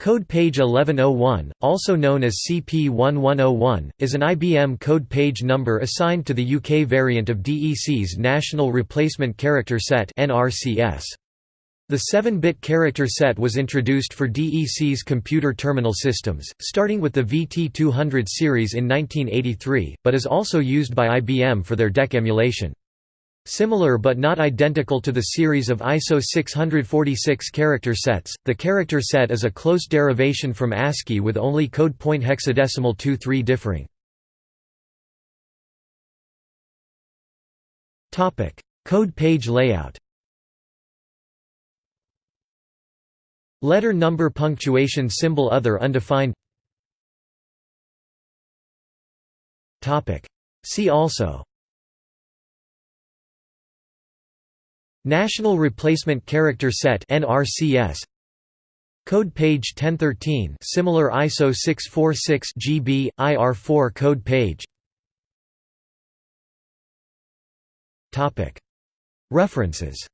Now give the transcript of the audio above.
Code page 1101, also known as CP1101, is an IBM code page number assigned to the UK variant of DEC's National Replacement Character Set The 7-bit character set was introduced for DEC's computer terminal systems, starting with the VT200 series in 1983, but is also used by IBM for their DEC emulation. Similar but not identical to the series of ISO 646 character sets, the character set is a close derivation from ASCII with only code point hexadecimal 2-3 differing. Code page layout. Letter number punctuation symbol other undefined. See also National Replacement Character Set (NRCS). Code page 1013, similar ISO 646 GB IR4 code page. Topic. References